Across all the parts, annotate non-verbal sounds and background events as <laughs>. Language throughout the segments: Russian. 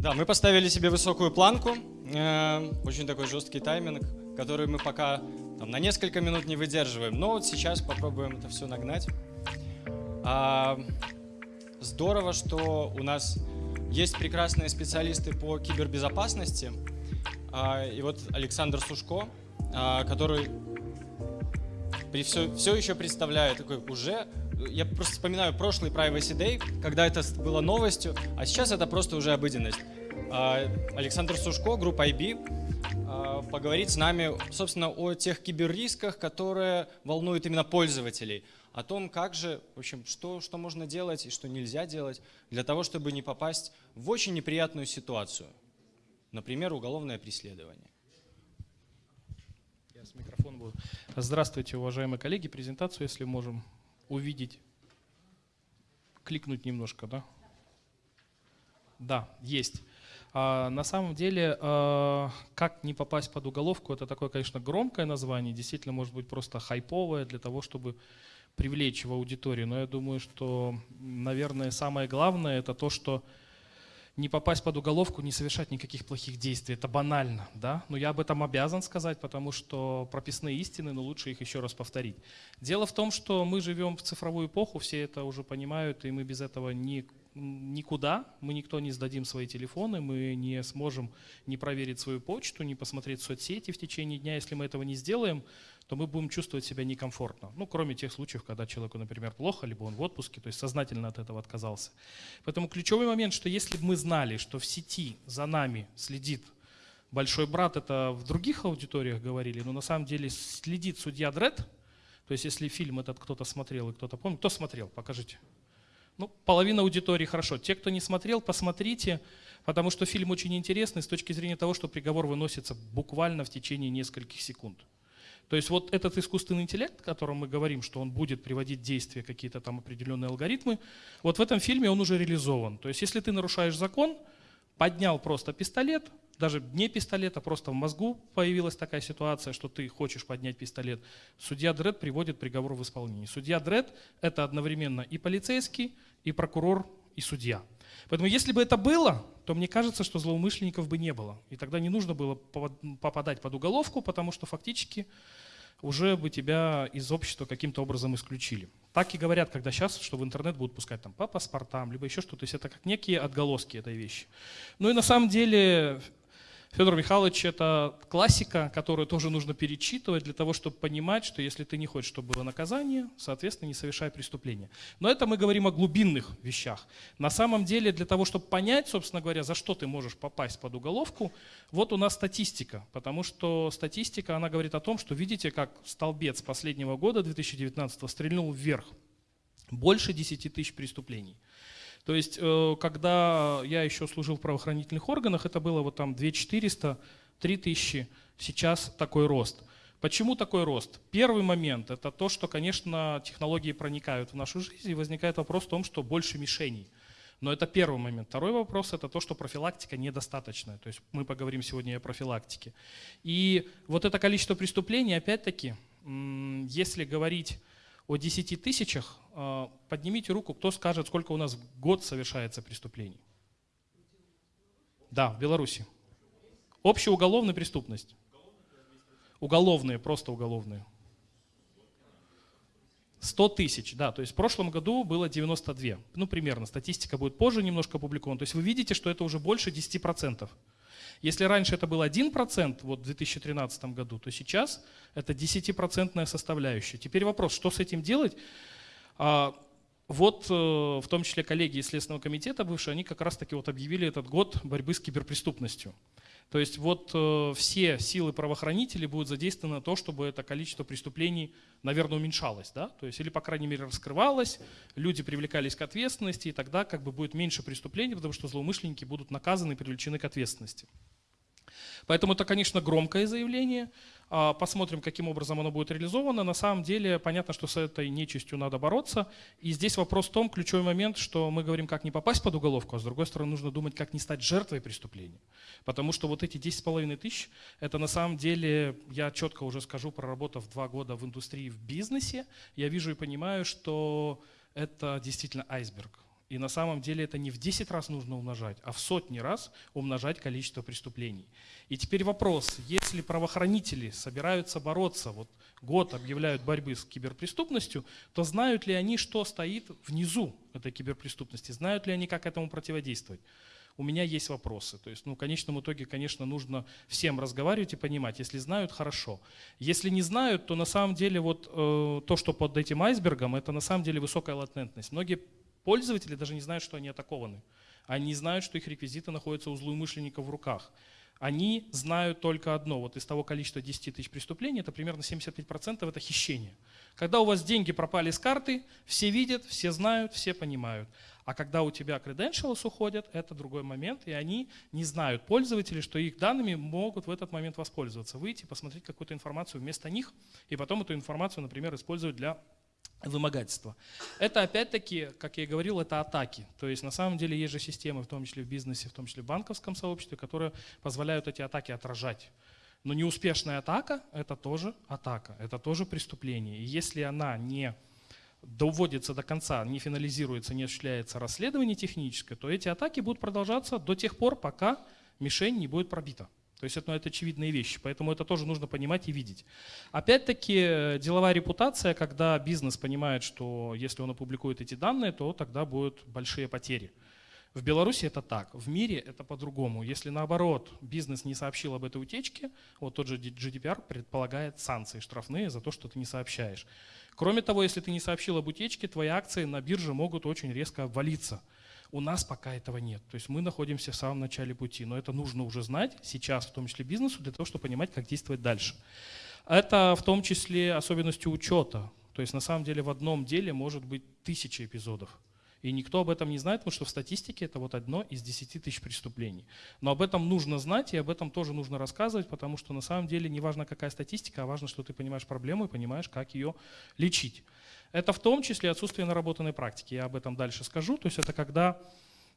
Да, мы поставили себе высокую планку, э, очень такой жесткий тайминг, который мы пока там, на несколько минут не выдерживаем. Но вот сейчас попробуем это все нагнать. А, здорово, что у нас есть прекрасные специалисты по кибербезопасности. А, и вот Александр Сушко, а, который при все, все еще представляет такой уже я просто вспоминаю прошлый Privacy Day, когда это было новостью, а сейчас это просто уже обыденность. А, Александр Сушко, группа IB, а, поговорит с нами, собственно, о тех киберрисках, которые волнуют именно пользователей, о том, как же, в общем, что, что можно делать и что нельзя делать для того, чтобы не попасть в очень неприятную ситуацию. Например, уголовное преследование. Я с микрофона буду. Здравствуйте, уважаемые коллеги. Презентацию, если можем увидеть, кликнуть немножко, да? Да, есть. А, на самом деле, а, как не попасть под уголовку, это такое, конечно, громкое название, действительно может быть просто хайповое для того, чтобы привлечь в аудиторию. Но я думаю, что, наверное, самое главное это то, что не попасть под уголовку, не совершать никаких плохих действий. Это банально, да? Но я об этом обязан сказать, потому что прописные истины, но лучше их еще раз повторить. Дело в том, что мы живем в цифровую эпоху, все это уже понимают, и мы без этого не, никуда, мы никто не сдадим свои телефоны, мы не сможем не проверить свою почту, не посмотреть соцсети в течение дня. Если мы этого не сделаем, то мы будем чувствовать себя некомфортно. Ну, кроме тех случаев, когда человеку, например, плохо, либо он в отпуске, то есть сознательно от этого отказался. Поэтому ключевой момент, что если бы мы знали, что в сети за нами следит большой брат, это в других аудиториях говорили, но на самом деле следит судья Дред, то есть если фильм этот кто-то смотрел и кто-то помнит, кто смотрел, покажите. Ну, половина аудитории хорошо. Те, кто не смотрел, посмотрите, потому что фильм очень интересный с точки зрения того, что приговор выносится буквально в течение нескольких секунд. То есть вот этот искусственный интеллект, о котором мы говорим, что он будет приводить в действие какие-то там определенные алгоритмы, вот в этом фильме он уже реализован. То есть если ты нарушаешь закон, поднял просто пистолет, даже не пистолет, а просто в мозгу появилась такая ситуация, что ты хочешь поднять пистолет, судья Дред приводит приговор в исполнение. Судья Дред – это одновременно и полицейский, и прокурор, и судья. Поэтому если бы это было, то мне кажется, что злоумышленников бы не было. И тогда не нужно было попадать под уголовку, потому что фактически уже бы тебя из общества каким-то образом исключили. Так и говорят, когда сейчас, что в интернет будут пускать там по паспортам, либо еще что-то. То есть это как некие отголоски этой вещи. Ну и на самом деле Федор Михайлович – это классика, которую тоже нужно перечитывать для того, чтобы понимать, что если ты не хочешь, чтобы было наказание, соответственно, не совершай преступления. Но это мы говорим о глубинных вещах. На самом деле, для того, чтобы понять, собственно говоря, за что ты можешь попасть под уголовку, вот у нас статистика. Потому что статистика, она говорит о том, что видите, как столбец последнего года, 2019, стрельнул вверх. Больше 10 тысяч преступлений. То есть, э, когда я еще служил в правоохранительных органах, это было вот там 2400, 3000, сейчас такой рост. Почему такой рост? Первый момент – это то, что, конечно, технологии проникают в нашу жизнь, и возникает вопрос в том, что больше мишеней. Но это первый момент. Второй вопрос – это то, что профилактика недостаточная. То есть мы поговорим сегодня о профилактике. И вот это количество преступлений, опять-таки, если говорить о 10 тысячах, а, поднимите руку, кто скажет, сколько у нас в год совершается преступлений. Да, в Беларуси. Общая уголовная преступность. Уголовные, просто уголовные. 100 тысяч, да, то есть в прошлом году было 92, ну примерно, статистика будет позже немножко опубликована, то есть вы видите, что это уже больше 10%. Если раньше это был 1% вот в 2013 году, то сейчас это 10% составляющая. Теперь вопрос, что с этим делать? Вот э, в том числе коллеги из Следственного комитета бывшие, они как раз таки вот объявили этот год борьбы с киберпреступностью. То есть вот э, все силы правоохранителей будут задействованы на то, чтобы это количество преступлений, наверное, уменьшалось. Да? То есть, или, по крайней мере, раскрывалось, люди привлекались к ответственности, и тогда как бы будет меньше преступлений, потому что злоумышленники будут наказаны и привлечены к ответственности. Поэтому это, конечно, громкое заявление. А, посмотрим, каким образом оно будет реализовано. На самом деле, понятно, что с этой нечистью надо бороться. И здесь вопрос в том, ключевой момент, что мы говорим, как не попасть под уголовку, а с другой стороны, нужно думать, как не стать жертвой преступления. Потому что вот эти 10,5 тысяч, это на самом деле, я четко уже скажу, проработав два года в индустрии, в бизнесе, я вижу и понимаю, что это действительно айсберг. И на самом деле это не в 10 раз нужно умножать, а в сотни раз умножать количество преступлений. И теперь вопрос, если правоохранители собираются бороться, вот год объявляют борьбы с киберпреступностью, то знают ли они, что стоит внизу этой киберпреступности, знают ли они, как этому противодействовать? у меня есть вопросы. То есть, ну, в конечном итоге, конечно, нужно всем разговаривать и понимать. Если знают, хорошо. Если не знают, то на самом деле вот э, то, что под этим айсбергом, это на самом деле высокая латентность. Многие пользователи даже не знают, что они атакованы. Они знают, что их реквизиты находятся у злоумышленников в руках. Они знают только одно. Вот из того количества 10 тысяч преступлений, это примерно 75% это хищение. Когда у вас деньги пропали с карты, все видят, все знают, все понимают. А когда у тебя credentials уходят, это другой момент, и они не знают, пользователи, что их данными могут в этот момент воспользоваться. Выйти, посмотреть какую-то информацию вместо них, и потом эту информацию, например, использовать для вымогательства. Это опять-таки, как я и говорил, это атаки. То есть на самом деле есть же системы, в том числе в бизнесе, в том числе в банковском сообществе, которые позволяют эти атаки отражать. Но неуспешная атака – это тоже атака, это тоже преступление. И если она не доводится до конца, не финализируется, не осуществляется расследование техническое, то эти атаки будут продолжаться до тех пор, пока мишень не будет пробита. То есть это, ну, это очевидные вещи, поэтому это тоже нужно понимать и видеть. Опять-таки деловая репутация, когда бизнес понимает, что если он опубликует эти данные, то тогда будут большие потери. В Беларуси это так, в мире это по-другому. Если наоборот бизнес не сообщил об этой утечке, вот тот же GDPR предполагает санкции штрафные за то, что ты не сообщаешь. Кроме того, если ты не сообщил об утечке, твои акции на бирже могут очень резко обвалиться. У нас пока этого нет. То есть мы находимся в самом начале пути, но это нужно уже знать сейчас, в том числе бизнесу, для того, чтобы понимать, как действовать дальше. Это в том числе особенностью учета. То есть на самом деле в одном деле может быть тысяча эпизодов. И никто об этом не знает, потому что в статистике это вот одно из 10 тысяч преступлений. Но об этом нужно знать, и об этом тоже нужно рассказывать, потому что на самом деле не важно, какая статистика, а важно, что ты понимаешь проблему и понимаешь, как ее лечить. Это в том числе отсутствие наработанной практики. Я об этом дальше скажу. То есть это когда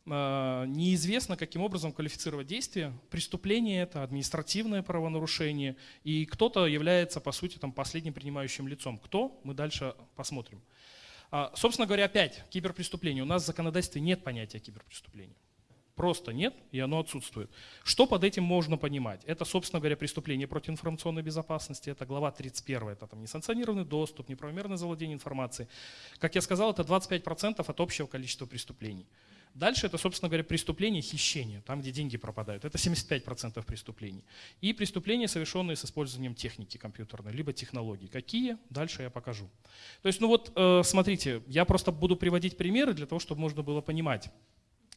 э, неизвестно, каким образом квалифицировать действие. Преступление это административное правонарушение, и кто-то является, по сути, там, последним принимающим лицом. Кто? Мы дальше посмотрим. А, собственно говоря, опять киберпреступление. У нас в законодательстве нет понятия киберпреступления. Просто нет, и оно отсутствует. Что под этим можно понимать? Это, собственно говоря, преступление против информационной безопасности, это глава 31, это там несанкционированный доступ, неправомерное завладение информацией. Как я сказал, это 25% от общего количества преступлений. Дальше это, собственно говоря, преступление хищения, там, где деньги пропадают. Это 75% преступлений. И преступления, совершенные с использованием техники компьютерной, либо технологий. Какие? Дальше я покажу. То есть, ну вот, э, смотрите, я просто буду приводить примеры для того, чтобы можно было понимать.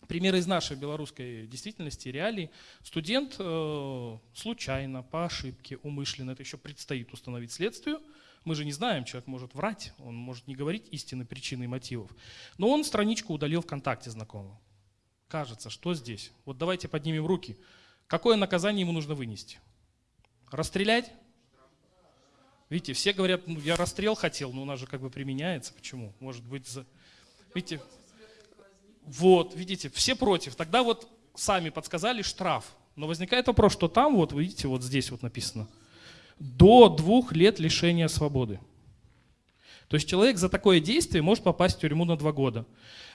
Примеры из нашей белорусской действительности, реалий. Студент э, случайно, по ошибке, умышленно, это еще предстоит установить следствию, мы же не знаем, человек может врать, он может не говорить истины, причины и мотивов. Но он страничку удалил ВКонтакте знакомого. Кажется, что здесь? Вот давайте поднимем руки. Какое наказание ему нужно вынести? Расстрелять? Видите, все говорят, ну, я расстрел хотел, но у нас же как бы применяется. Почему? Может быть, за... видите, вот, видите, все против. Тогда вот сами подсказали штраф. Но возникает вопрос, что там, вот, видите, вот здесь вот написано – до двух лет лишения свободы. То есть человек за такое действие может попасть в тюрьму на два года.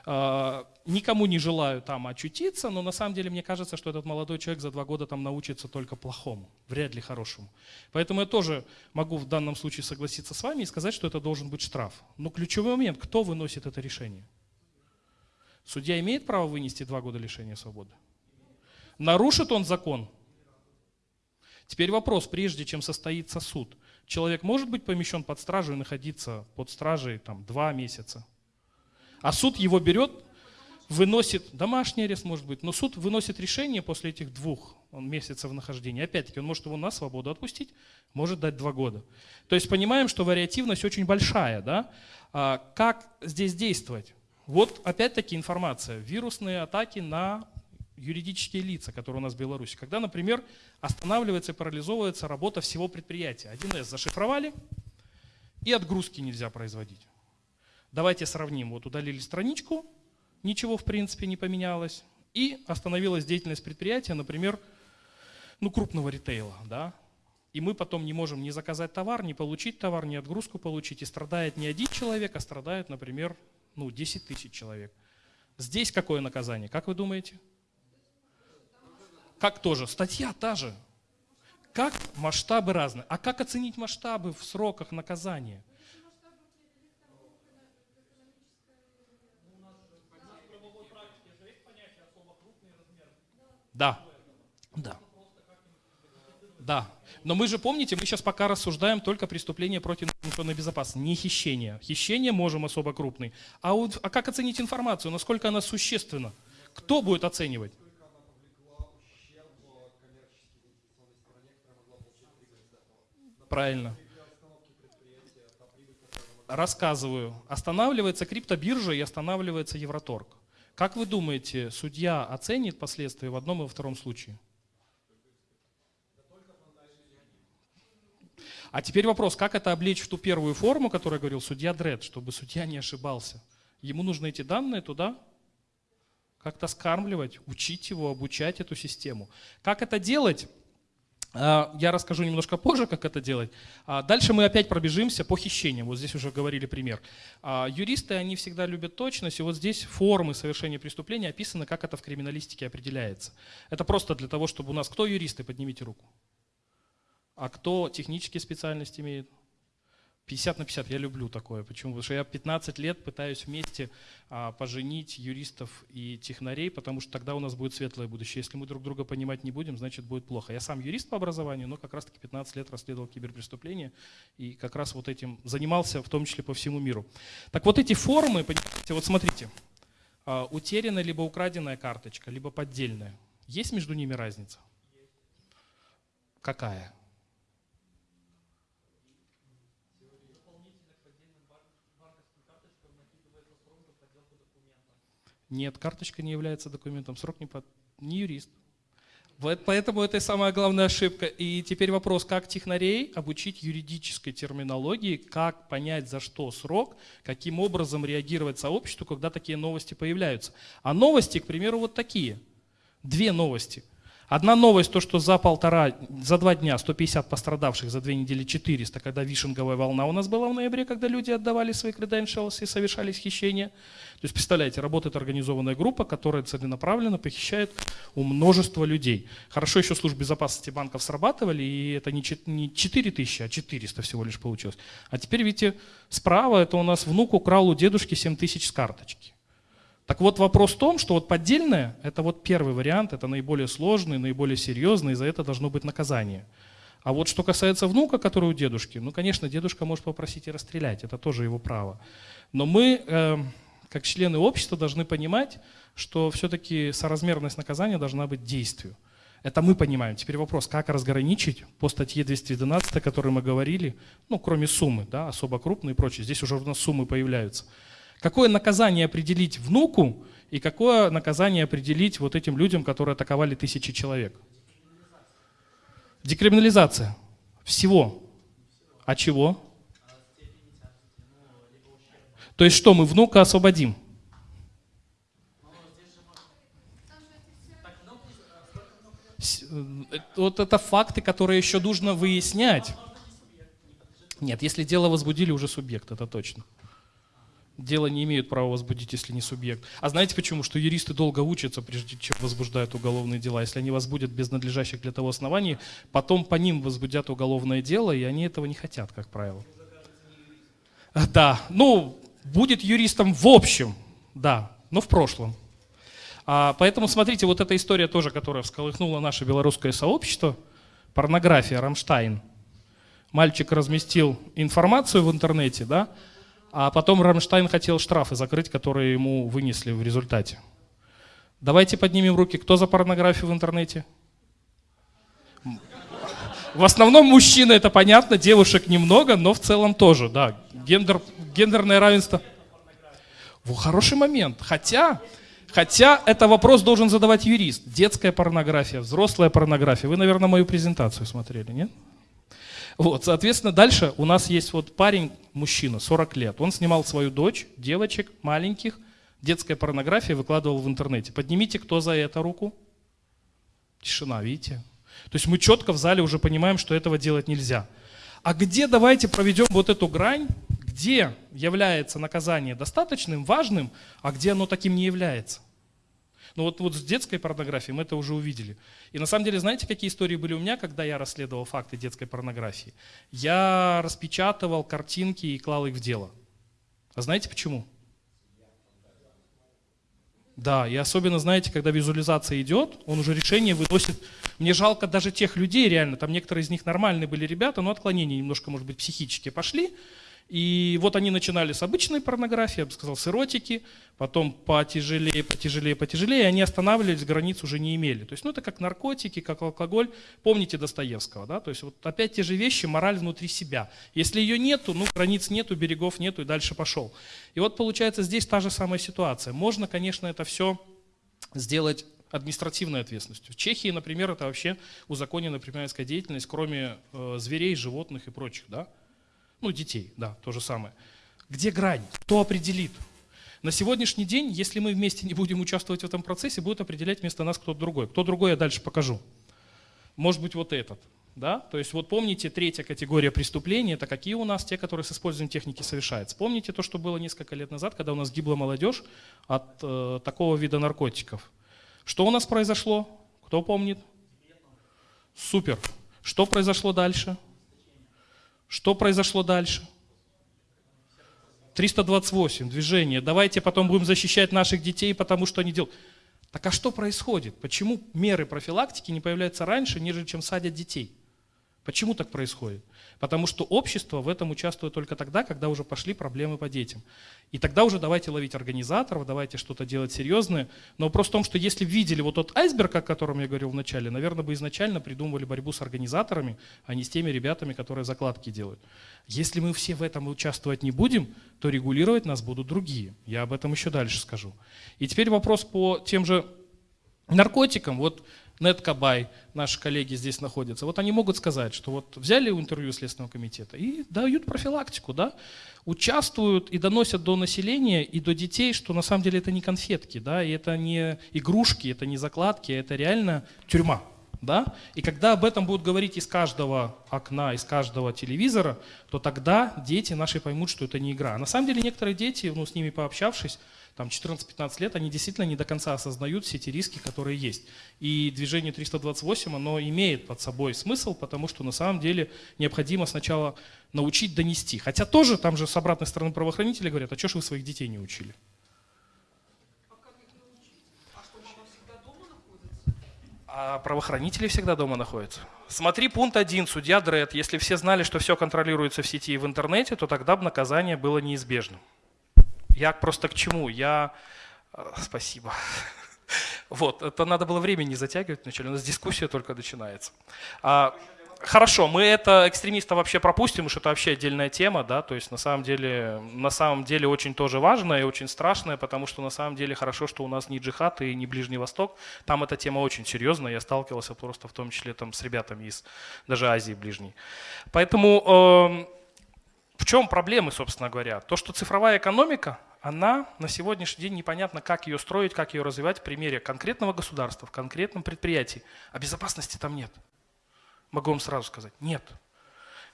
А, никому не желаю там очутиться, но на самом деле мне кажется, что этот молодой человек за два года там научится только плохому, вряд ли хорошему. Поэтому я тоже могу в данном случае согласиться с вами и сказать, что это должен быть штраф. Но ключевой момент, кто выносит это решение? Судья имеет право вынести два года лишения свободы? Нарушит он закон? Теперь вопрос, прежде чем состоится суд, человек может быть помещен под стражу и находиться под стражей там, два месяца. А суд его берет, выносит, домашний арест может быть, но суд выносит решение после этих двух месяцев нахождения. Опять-таки, он может его на свободу отпустить, может дать два года. То есть понимаем, что вариативность очень большая. Да? А как здесь действовать? Вот опять-таки информация. Вирусные атаки на юридические лица, которые у нас в Беларуси. Когда, например, останавливается и парализовывается работа всего предприятия. 1С зашифровали, и отгрузки нельзя производить. Давайте сравним. Вот удалили страничку, ничего в принципе не поменялось, и остановилась деятельность предприятия, например, ну, крупного ритейла. Да? И мы потом не можем ни заказать товар, ни получить товар, ни отгрузку получить. И страдает не один человек, а страдает, например, ну, 10 тысяч человек. Здесь какое наказание? Как вы думаете? Как тоже? Статья та же. Как масштабы разные. А как оценить масштабы в сроках наказания? Да. Да. Да. Но мы же помните, мы сейчас пока рассуждаем только преступление против информационной безопасности, не хищение. Хищение можем особо крупный. А, вот, а как оценить информацию? Насколько она существенна? Кто будет оценивать? Правильно. Рассказываю. Останавливается криптобиржа и останавливается Евроторг. Как вы думаете, судья оценит последствия в одном и во втором случае? А теперь вопрос, как это облечь в ту первую форму, которую говорил судья Дред, чтобы судья не ошибался? Ему нужно эти данные туда как-то скармливать, учить его, обучать эту систему. Как это делать? А, я расскажу немножко позже, как это делать. А, дальше мы опять пробежимся по хищениям. Вот здесь уже говорили пример. А, юристы, они всегда любят точность, и вот здесь формы совершения преступления описаны, как это в криминалистике определяется. Это просто для того, чтобы у нас... Кто юристы? Поднимите руку. А кто технические специальности имеет? 50 на 50, я люблю такое. Почему? Потому что я 15 лет пытаюсь вместе а, поженить юристов и технарей, потому что тогда у нас будет светлое будущее. Если мы друг друга понимать не будем, значит будет плохо. Я сам юрист по образованию, но как раз-таки 15 лет расследовал киберпреступления и как раз вот этим занимался, в том числе по всему миру. Так вот эти формы, понимаете, вот смотрите, а, утерянная либо украденная карточка, либо поддельная. Есть между ними разница? Какая? Нет, карточка не является документом, срок не, под... не юрист. Поэтому это самая главная ошибка. И теперь вопрос, как технарей обучить юридической терминологии, как понять, за что срок, каким образом реагировать сообществу, когда такие новости появляются. А новости, к примеру, вот такие. Две новости. Одна новость, то, что за полтора, за два дня 150 пострадавших, за две недели 400, когда вишенговая волна у нас была в ноябре, когда люди отдавали свои credentials и совершали хищения. То есть, представляете, работает организованная группа, которая целенаправленно похищает у множества людей. Хорошо еще службы безопасности банков срабатывали, и это не 4 тысячи, а 400 всего лишь получилось. А теперь, видите, справа это у нас внук украл у дедушки 7 тысяч с карточки. Так вот вопрос в том, что вот поддельное, это вот первый вариант, это наиболее сложный, наиболее серьезный, и за это должно быть наказание. А вот что касается внука, который у дедушки, ну, конечно, дедушка может попросить и расстрелять, это тоже его право. Но мы, э, как члены общества, должны понимать, что все-таки соразмерность наказания должна быть действию. Это мы понимаем. Теперь вопрос, как разграничить по статье 212, о которой мы говорили, ну, кроме суммы, да, особо крупные и прочее. Здесь уже у нас суммы появляются. Какое наказание определить внуку и какое наказание определить вот этим людям, которые атаковали тысячи человек? Декриминализация. Всего. А чего? То есть что, мы внука освободим? Э, вот это факты, которые еще нужно выяснять. Нет, если дело возбудили, уже субъект, это точно. Дело не имеют права возбудить, если не субъект. А знаете почему? Что юристы долго учатся, прежде чем возбуждают уголовные дела. Если они возбудят без надлежащих для того оснований, потом по ним возбудят уголовное дело, и они этого не хотят, как правило. Да, ну, будет юристом в общем, да, но в прошлом. А, поэтому смотрите, вот эта история тоже, которая всколыхнула наше белорусское сообщество, порнография, Рамштайн. Мальчик разместил информацию в интернете, да, а потом Рамштайн хотел штрафы закрыть, которые ему вынесли в результате. Давайте поднимем руки. Кто за порнографию в интернете? В основном мужчины, это понятно, девушек немного, но в целом тоже, да. Гендер, гендерное равенство. В хороший момент. Хотя, хотя это вопрос должен задавать юрист. Детская порнография, взрослая порнография. Вы, наверное, мою презентацию смотрели, нет? Вот, соответственно, дальше у нас есть вот парень, мужчина, 40 лет. Он снимал свою дочь, девочек, маленьких, детская порнография выкладывал в интернете. Поднимите, кто за это руку. Тишина, видите? То есть мы четко в зале уже понимаем, что этого делать нельзя. А где давайте проведем вот эту грань, где является наказание достаточным, важным, а где оно таким не является. Ну вот, вот с детской порнографией мы это уже увидели. И на самом деле, знаете, какие истории были у меня, когда я расследовал факты детской порнографии? Я распечатывал картинки и клал их в дело. А знаете почему? Да, и особенно, знаете, когда визуализация идет, он уже решение выносит. Мне жалко даже тех людей, реально, там некоторые из них нормальные были ребята, но отклонения немножко, может быть, психические пошли, и вот они начинали с обычной порнографии, я бы сказал, с эротики, потом потяжелее, потяжелее, потяжелее, и они останавливались, границ уже не имели. То есть, ну, это как наркотики, как алкоголь. Помните Достоевского, да? То есть, вот опять те же вещи, мораль внутри себя. Если ее нету, ну, границ нету, берегов нету, и дальше пошел. И вот, получается, здесь та же самая ситуация. Можно, конечно, это все сделать административной ответственностью. В Чехии, например, это вообще узаконена предпринимательская деятельность, кроме э, зверей, животных и прочих, да? Ну, детей, да, то же самое. Где грань? Кто определит? На сегодняшний день, если мы вместе не будем участвовать в этом процессе, будет определять вместо нас кто-то другой. Кто другой, я дальше покажу. Может быть, вот этот. Да? То есть вот помните, третья категория преступлений, это какие у нас, те, которые с использованием техники совершаются. Помните то, что было несколько лет назад, когда у нас гибла молодежь от э, такого вида наркотиков? Что у нас произошло? Кто помнит? Супер. Что произошло дальше? Что произошло дальше? 328, движение. Давайте потом будем защищать наших детей, потому что они делают. Так а что происходит? Почему меры профилактики не появляются раньше, нежели чем садят детей? Почему так происходит? Потому что общество в этом участвует только тогда, когда уже пошли проблемы по детям. И тогда уже давайте ловить организаторов, давайте что-то делать серьезное. Но вопрос в том, что если видели вот тот айсберг, о котором я говорил в начале, наверное, бы изначально придумывали борьбу с организаторами, а не с теми ребятами, которые закладки делают. Если мы все в этом участвовать не будем, то регулировать нас будут другие. Я об этом еще дальше скажу. И теперь вопрос по тем же наркотикам. Вот Неткабай, наши коллеги здесь находятся, вот они могут сказать, что вот взяли интервью Следственного комитета и дают профилактику, да, участвуют и доносят до населения и до детей, что на самом деле это не конфетки, да, и это не игрушки, это не закладки, это реально тюрьма. Да? И когда об этом будут говорить из каждого окна, из каждого телевизора, то тогда дети наши поймут, что это не игра. А на самом деле некоторые дети, ну, с ними пообщавшись, там 14-15 лет, они действительно не до конца осознают все эти риски, которые есть. И движение 328, оно имеет под собой смысл, потому что на самом деле необходимо сначала научить донести. Хотя тоже там же с обратной стороны правоохранители говорят, а что же вы своих детей не учили? А правоохранители всегда дома находятся. Смотри пункт 1, судья Дред. Если все знали, что все контролируется в сети и в интернете, то тогда бы наказание было неизбежным. Я просто к чему? Я... Э, спасибо. <laughs> Вот, это надо было время не затягивать вначале, у нас дискуссия только начинается. А, хорошо, мы это экстремиста вообще пропустим, потому что это вообще отдельная тема, да, то есть на самом деле, на самом деле очень тоже важная и очень страшная, потому что на самом деле хорошо, что у нас не джихад и не Ближний Восток, там эта тема очень серьезная, я сталкивался просто в том числе там с ребятами из даже Азии Ближней. Поэтому... Э, в чем проблемы, собственно говоря? То, что цифровая экономика, она на сегодняшний день непонятно, как ее строить, как ее развивать в примере конкретного государства, в конкретном предприятии. А безопасности там нет. Могу вам сразу сказать, нет.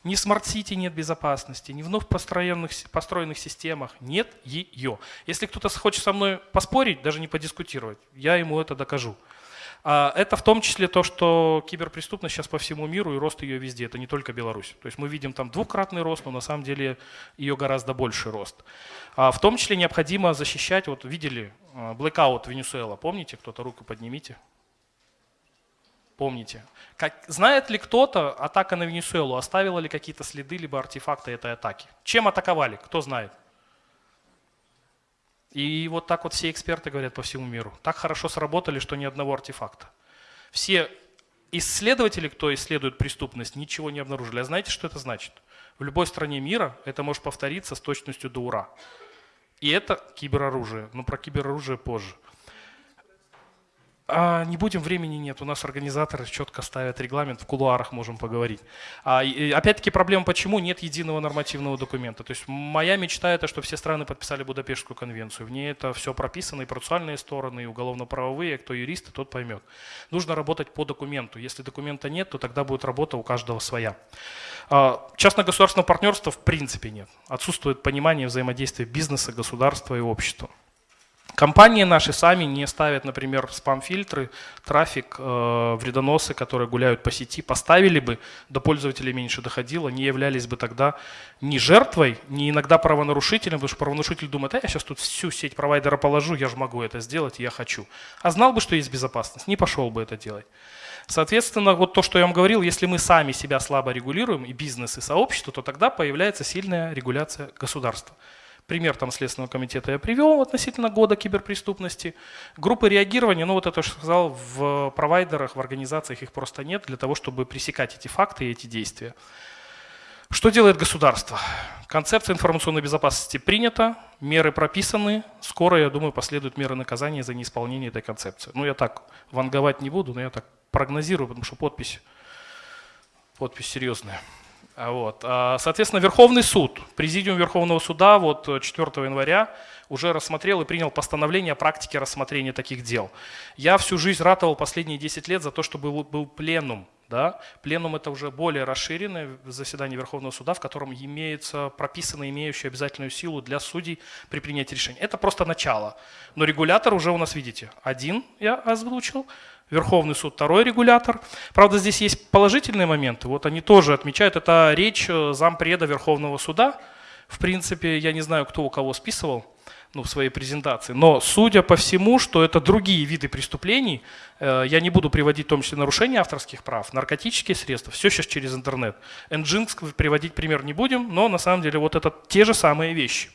Ни в smart city нет безопасности, ни в вновь построенных, построенных системах нет ее. Если кто-то хочет со мной поспорить, даже не подискутировать, я ему это докажу. А это в том числе то, что киберпреступность сейчас по всему миру и рост ее везде, это не только Беларусь. То есть мы видим там двукратный рост, но на самом деле ее гораздо больший рост. А в том числе необходимо защищать, вот видели а, blackout Венесуэла, помните, кто-то руку поднимите? Помните. Как, знает ли кто-то атака на Венесуэлу, оставила ли какие-то следы либо артефакты этой атаки? Чем атаковали, кто знает? И вот так вот все эксперты говорят по всему миру. Так хорошо сработали, что ни одного артефакта. Все исследователи, кто исследует преступность, ничего не обнаружили. А знаете, что это значит? В любой стране мира это может повториться с точностью до ура. И это кибероружие. Но про кибероружие позже. А, не будем, времени нет. У нас организаторы четко ставят регламент, в кулуарах можем поговорить. А, опять-таки проблема, почему нет единого нормативного документа. То есть моя мечта это, чтобы все страны подписали Будапештскую конвенцию. В ней это все прописано, и процессуальные стороны, и уголовно-правовые, кто юрист, тот поймет. Нужно работать по документу. Если документа нет, то тогда будет работа у каждого своя. А, частно-государственного партнерства в принципе нет. Отсутствует понимание взаимодействия бизнеса, государства и общества. Компании наши сами не ставят, например, спам-фильтры, трафик, э, вредоносы, которые гуляют по сети, поставили бы, до пользователей меньше доходило, не являлись бы тогда ни жертвой, ни иногда правонарушителем, потому что правонарушитель думает, а я сейчас тут всю сеть провайдера положу, я же могу это сделать, я хочу. А знал бы, что есть безопасность, не пошел бы это делать. Соответственно, вот то, что я вам говорил, если мы сами себя слабо регулируем, и бизнес, и сообщество, то тогда появляется сильная регуляция государства. Пример там Следственного комитета я привел относительно года киберпреступности. Группы реагирования, ну вот это, что сказал, в провайдерах, в организациях их просто нет для того, чтобы пресекать эти факты и эти действия. Что делает государство? Концепция информационной безопасности принята, меры прописаны. Скоро, я думаю, последуют меры наказания за неисполнение этой концепции. Ну, я так ванговать не буду, но я так прогнозирую, потому что подпись, подпись серьезная. А вот. А, соответственно, Верховный суд, Президиум Верховного суда вот 4 э, января уже рассмотрел и принял постановление о практике рассмотрения таких дел. Я всю жизнь ратовал последние 10 лет за то, чтобы был, был пленум. Да? Пленум это уже более расширенное заседание Верховного суда, в котором имеется прописано имеющее обязательную силу для судей при принятии решения. Это просто начало. Но регулятор уже у нас, видите, один я озвучил, Верховный суд второй регулятор. Правда, здесь есть положительные моменты. Вот они тоже отмечают. Это речь э, зампреда Верховного суда. В принципе, я не знаю, кто у кого списывал ну, в своей презентации. Но судя по всему, что это другие виды преступлений, э, я не буду приводить в том числе нарушения авторских прав, наркотические средства, все сейчас через интернет. Nginx приводить пример не будем, но на самом деле вот это те же самые вещи.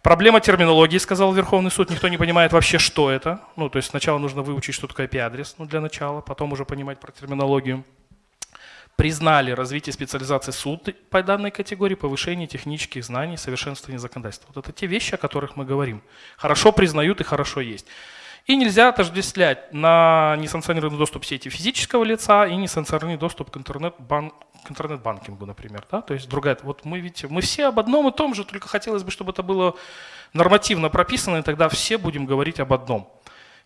Проблема терминологии, сказал Верховный суд, никто не понимает вообще, что это. Ну, то есть сначала нужно выучить, что такое IP-адрес, ну, для начала, потом уже понимать про терминологию. Признали развитие специализации суд по данной категории, повышение технических знаний, совершенствование законодательства. Вот это те вещи, о которых мы говорим. Хорошо признают и хорошо есть. И нельзя отождествлять на несанкционированный доступ сети физического лица и несанкционированный доступ к интернет-банк к интернет-банкингу, например. Да? То есть другая, вот мы, видите, мы все об одном и том же, только хотелось бы, чтобы это было нормативно прописано, и тогда все будем говорить об одном.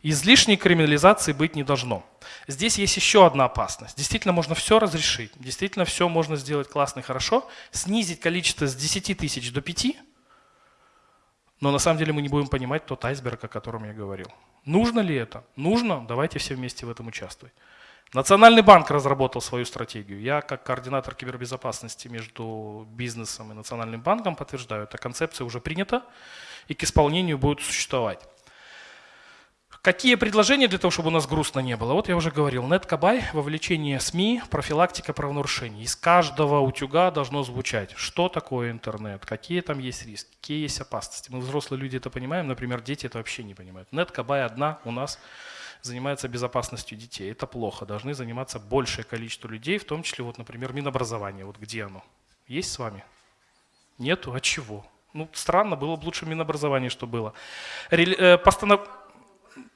Излишней криминализации быть не должно. Здесь есть еще одна опасность. Действительно можно все разрешить, действительно все можно сделать классно и хорошо, снизить количество с 10 тысяч до 5, но на самом деле мы не будем понимать тот айсберг, о котором я говорил. Нужно ли это? Нужно, давайте все вместе в этом участвовать. Национальный банк разработал свою стратегию. Я, как координатор кибербезопасности между бизнесом и Национальным банком, подтверждаю, эта концепция уже принята и к исполнению будет существовать. Какие предложения для того, чтобы у нас грустно не было? Вот я уже говорил, неткабай, вовлечение СМИ, профилактика правонарушений. Из каждого утюга должно звучать, что такое интернет, какие там есть риски, какие есть опасности. Мы взрослые люди это понимаем, например, дети это вообще не понимают. Неткабай одна у нас занимается безопасностью детей. Это плохо. Должны заниматься большее количество людей, в том числе, вот, например, Минобразование. Вот где оно? Есть с вами? Нету? А чего? Ну, странно, было бы лучше Минобразование, что было. Э, постанов...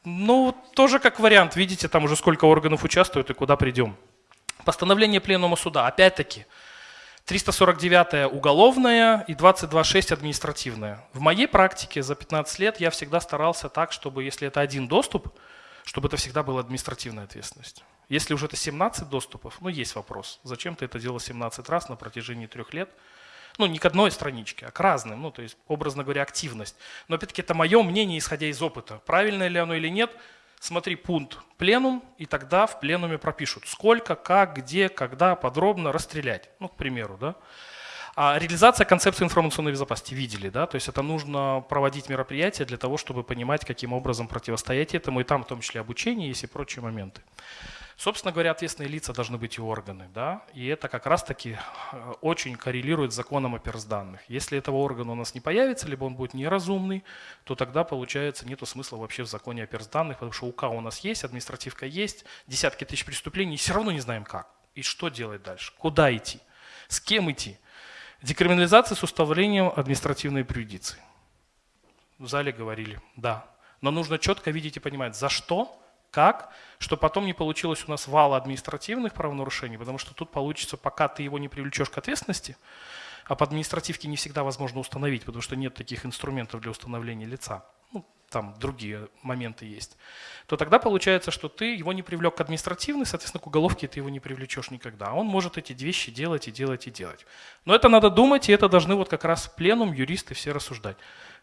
Ну, тоже как вариант. Видите, там уже сколько органов участвуют и куда придем. Постановление Пленума суда. Опять-таки, 349 уголовная и 22.6 административная. В моей практике за 15 лет я всегда старался так, чтобы если это один доступ, чтобы это всегда была административная ответственность. Если уже это 17 доступов, ну есть вопрос, зачем ты это делал 17 раз на протяжении трех лет, ну не к одной страничке, а к разным, ну то есть образно говоря активность. Но опять-таки это мое мнение, исходя из опыта. Правильно ли оно или нет, смотри пункт пленум, и тогда в пленуме пропишут, сколько, как, где, когда, подробно расстрелять, ну к примеру, да. А реализация концепции информационной безопасности видели, да, то есть это нужно проводить мероприятия для того, чтобы понимать, каким образом противостоять этому, и там в том числе обучение есть и прочие моменты. Собственно говоря, ответственные лица должны быть и органы, да, и это как раз-таки э, очень коррелирует с законом о персданных. Если этого органа у нас не появится, либо он будет неразумный, то тогда, получается, нет смысла вообще в законе о персданных, потому что УК у нас есть, административка есть, десятки тысяч преступлений, и все равно не знаем как. И что делать дальше, куда идти, с кем идти. Декриминализация с установлением административной приюдиции. В зале говорили, да. Но нужно четко видеть и понимать, за что, Как? Что потом не получилось у нас вала административных правонарушений, потому что тут получится, пока ты его не привлечешь к ответственности, а по административке не всегда возможно установить, потому что нет таких инструментов для установления лица. Ну, там другие моменты есть. То тогда получается, что ты его не привлек к административной, соответственно, к уголовке ты его не привлечешь никогда. Он может эти вещи делать и делать и делать. Но это надо думать, и это должны вот как раз пленум, юристы все рассуждать.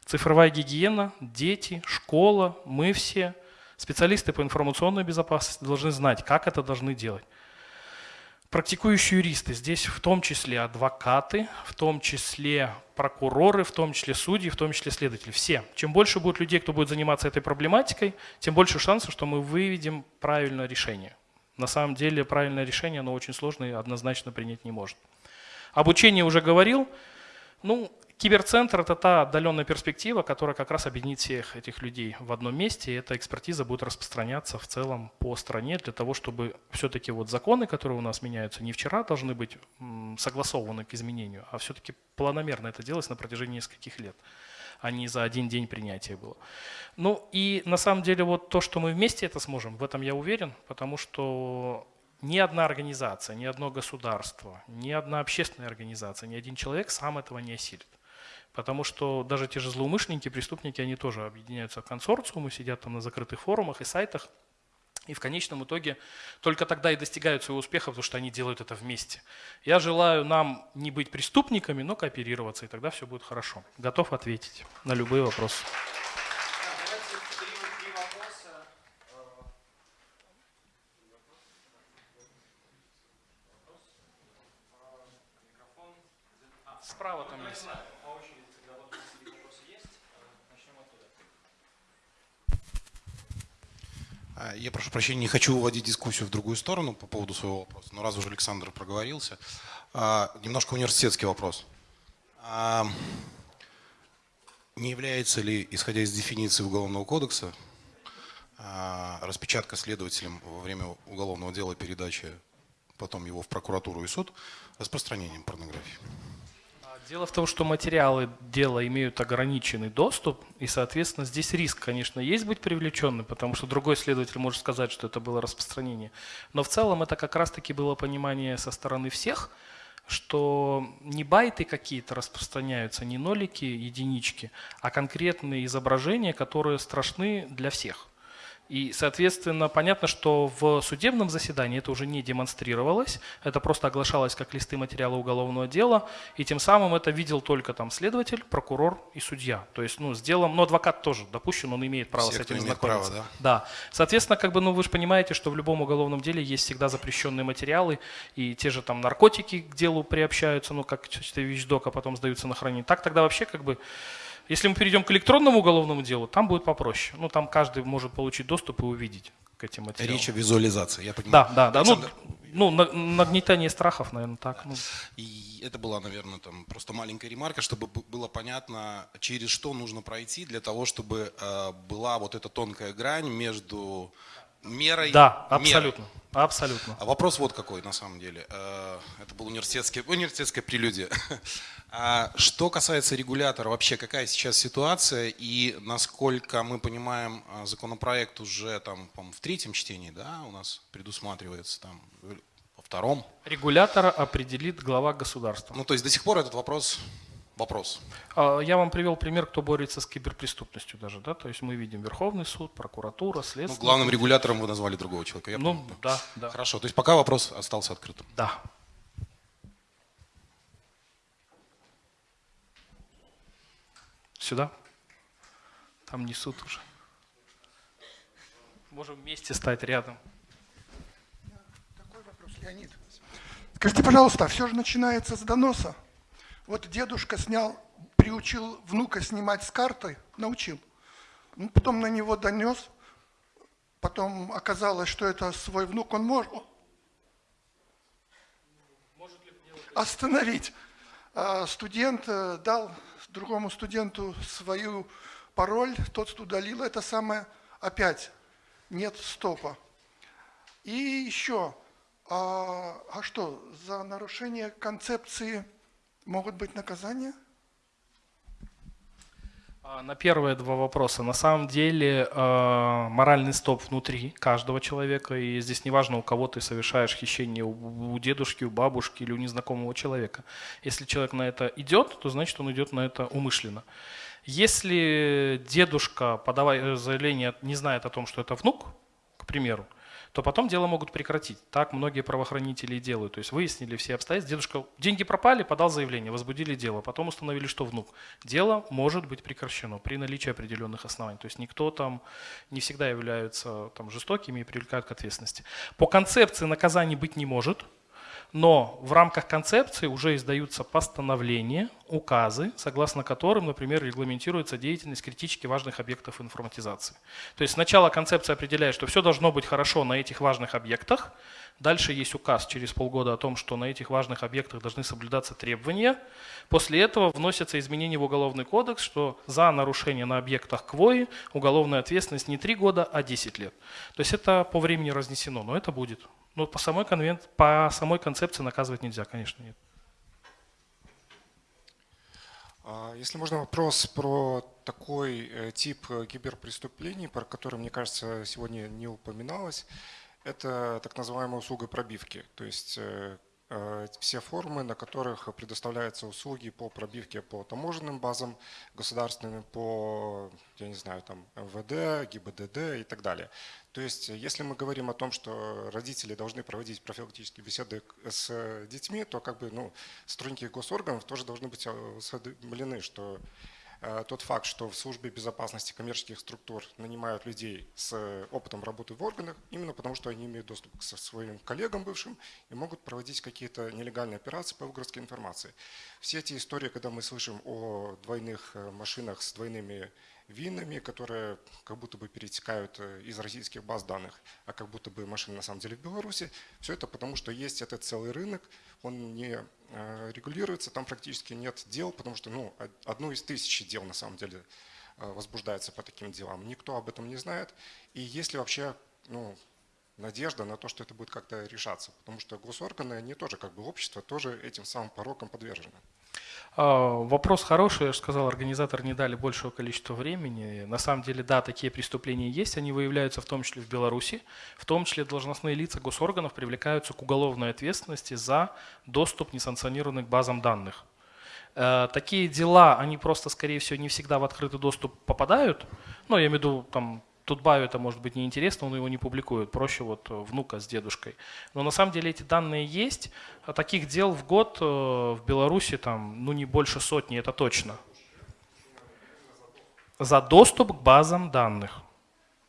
Цифровая гигиена, дети, школа, мы все, специалисты по информационной безопасности должны знать, как это должны делать. Практикующие юристы, здесь в том числе адвокаты, в том числе прокуроры, в том числе судьи, в том числе следователи. Все. Чем больше будет людей, кто будет заниматься этой проблематикой, тем больше шансов, что мы выведем правильное решение. На самом деле правильное решение, оно очень сложное и однозначно принять не может. Обучение уже говорил. Ну, Киберцентр – это та отдаленная перспектива, которая как раз объединит всех этих людей в одном месте, и эта экспертиза будет распространяться в целом по стране для того, чтобы все-таки вот законы, которые у нас меняются, не вчера должны быть согласованы к изменению, а все-таки планомерно это делалось на протяжении нескольких лет а не за один день принятия было. Ну и на самом деле вот то, что мы вместе это сможем, в этом я уверен, потому что ни одна организация, ни одно государство, ни одна общественная организация, ни один человек сам этого не осилит. Потому что даже те же злоумышленники, преступники, они тоже объединяются в консорциумы, сидят там на закрытых форумах и сайтах. И в конечном итоге только тогда и достигают своего успеха, потому что они делают это вместе. Я желаю нам не быть преступниками, но кооперироваться, и тогда все будет хорошо. Готов ответить на любые вопросы. Справа там есть. Я прошу прощения, не хочу уводить дискуссию в другую сторону по поводу своего вопроса, но раз уже Александр проговорился, а, немножко университетский вопрос. А, не является ли, исходя из дефиниции Уголовного кодекса, распечатка следователем во время уголовного дела передачи потом его в прокуратуру и суд распространением порнографии? Дело в том, что материалы дела имеют ограниченный доступ, и, соответственно, здесь риск, конечно, есть быть привлеченным, потому что другой следователь может сказать, что это было распространение. Но в целом это как раз-таки было понимание со стороны всех, что не байты какие-то распространяются, не нолики, единички, а конкретные изображения, которые страшны для всех. И, соответственно, понятно, что в судебном заседании это уже не демонстрировалось, это просто оглашалось как листы материала уголовного дела, и тем самым это видел только там следователь, прокурор и судья. То есть, ну, с делом, но адвокат тоже допущен, он имеет право Все, с этим знакомиться. Право, да? да. Соответственно, как бы, ну, вы же понимаете, что в любом уголовном деле есть всегда запрещенные материалы, и те же там наркотики к делу приобщаются, ну, как вещдок, а потом сдаются на хранение. Так тогда вообще как бы если мы перейдем к электронному уголовному делу, там будет попроще. Ну, там каждый может получить доступ и увидеть к этим материалам. Речь о визуализации, я понимаю. Да, да, да. Ну, ну, нагнетание страхов, наверное, так. Ну. И это была, наверное, там просто маленькая ремарка, чтобы было понятно, через что нужно пройти для того, чтобы э, была вот эта тонкая грань между мерой. Да, абсолютно. Мерой. Абсолютно. А вопрос вот какой на самом деле. Э, это был университетский, университетская прелюдия. <laughs> А что касается регулятора, вообще какая сейчас ситуация и насколько мы понимаем, э, законопроект уже там, в третьем чтении, да, у нас предусматривается там во втором? Регулятора определит глава государства. Ну, то есть до сих пор этот вопрос вопрос. А, я вам привел пример, кто борется с киберпреступностью даже, да, то есть мы видим Верховный суд, прокуратура, следствие. Ну, главным регулятором вы назвали другого человека. Я ну, помню. да, да. Хорошо, то есть пока вопрос остался открытым. Да. Сюда? Там несут уже. Можем вместе стать рядом. Такой вопрос, Леонид. Скажите, пожалуйста, все же начинается с доноса. Вот дедушка снял, приучил внука снимать с карты, научил. Ну, потом на него донес, потом оказалось, что это свой внук, он может, остановить. А студент э, дал другому студенту свою пароль, тот удалил это самое, опять нет стопа. И еще, а, а что, за нарушение концепции могут быть наказания? А, на первые два вопроса. На самом деле э, моральный стоп внутри каждого человека, и здесь неважно, у кого ты совершаешь хищение, у, у дедушки, у бабушки или у незнакомого человека. Если человек на это идет, то значит он идет на это умышленно. Если дедушка, подавая заявление, не знает о том, что это внук, к примеру, то потом дело могут прекратить. Так многие правоохранители делают. То есть выяснили все обстоятельства. Дедушка, деньги пропали, подал заявление, возбудили дело. Потом установили, что внук. Дело может быть прекращено при наличии определенных оснований. То есть никто там не всегда являются там, жестокими и привлекают к ответственности. По концепции наказаний быть не может – но в рамках концепции уже издаются постановления, указы, согласно которым, например, регламентируется деятельность критически важных объектов информатизации. То есть сначала концепция определяет, что все должно быть хорошо на этих важных объектах, Дальше есть указ через полгода о том, что на этих важных объектах должны соблюдаться требования. После этого вносятся изменения в Уголовный кодекс, что за нарушение на объектах КВОИ уголовная ответственность не 3 года, а 10 лет. То есть это по времени разнесено, но это будет. Но по самой, конвен... по самой концепции наказывать нельзя, конечно, нет. А, если можно вопрос про такой э, тип э, киберпреступлений, про который, мне кажется, сегодня не упоминалось, это так называемая услуга пробивки. То есть э, Э, все формы, на которых предоставляются услуги по пробивке по таможенным базам государственным, по, я не знаю, там МВД, ГИБДД и так далее. То есть, если мы говорим о том, что родители должны проводить профилактические беседы с детьми, то как бы, ну, сотрудники госорганов тоже должны быть осведомлены, что тот факт, что в службе безопасности коммерческих структур нанимают людей с опытом работы в органах, именно потому что они имеют доступ к своим коллегам бывшим и могут проводить какие-то нелегальные операции по выгрузке информации. Все эти истории, когда мы слышим о двойных э, машинах с двойными винами, которые как будто бы перетекают э, из российских баз данных, а как будто бы машины на самом деле в Беларуси. Все это потому, что есть этот целый рынок, он не э, регулируется, там практически нет дел, потому что ну, одно из тысячи дел на самом деле э, возбуждается по таким делам. Никто об этом не знает. И если вообще ну, надежда на то, что это будет как-то решаться, потому что госорганы, они тоже как бы общество, тоже этим самым пороком подвержены. А, вопрос хороший, я же сказал, организаторы не дали большего количества времени. На самом деле, да, такие преступления есть, они выявляются в том числе в Беларуси, в том числе должностные лица госорганов привлекаются к уголовной ответственности за доступ несанкционированных к базам данных. Э, такие дела, они просто, скорее всего, не всегда в открытый доступ попадают. Ну, я имею в виду, там, Тутбаю это может быть неинтересно, он его не публикует, проще вот э, внука с дедушкой. Но на самом деле эти данные есть. А таких дел в год э, в Беларуси там, ну не больше сотни, это точно. За доступ к базам данных.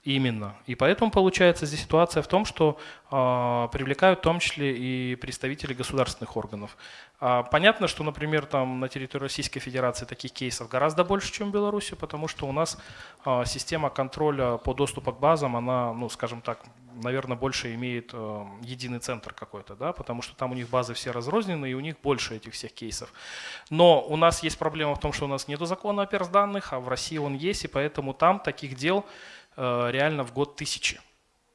Именно. И поэтому получается здесь ситуация в том, что э, привлекают в том числе и представители государственных органов. А, понятно, что, например, там на территории Российской Федерации таких кейсов гораздо больше, чем в Беларуси, потому что у нас а, система контроля по доступу к базам, она, ну, скажем так, наверное, больше имеет э, единый центр какой-то, да, потому что там у них базы все разрознены, и у них больше этих всех кейсов. Но у нас есть проблема в том, что у нас нет закона о персданных, а в России он есть, и поэтому там таких дел э, реально в год тысячи.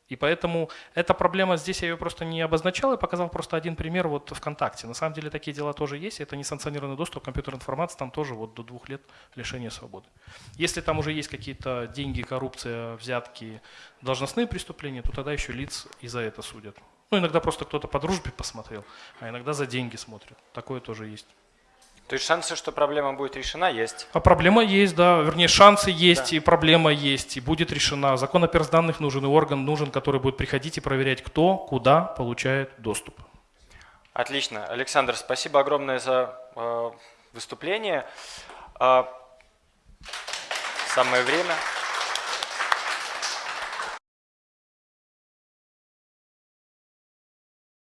И поэтому эта проблема здесь, я ее просто не обозначал, я показал просто один пример вот ВКонтакте. На самом деле такие дела тоже есть, это несанкционированный доступ к компьютерной информации, там тоже вот до двух лет лишения свободы. Если там уже есть какие-то деньги, коррупция, взятки, должностные преступления, то тогда еще лиц и за это судят. Ну, иногда просто кто-то по дружбе посмотрел, а иногда за деньги смотрят. Такое тоже есть. То есть шансы, что проблема будет решена, есть? А проблема есть, да. Вернее, шансы есть, да. и проблема есть, и будет решена. Закон о персданных нужен, и орган нужен, который будет приходить и проверять, кто куда получает доступ. Отлично. Александр, спасибо огромное за э, выступление. Э, самое время.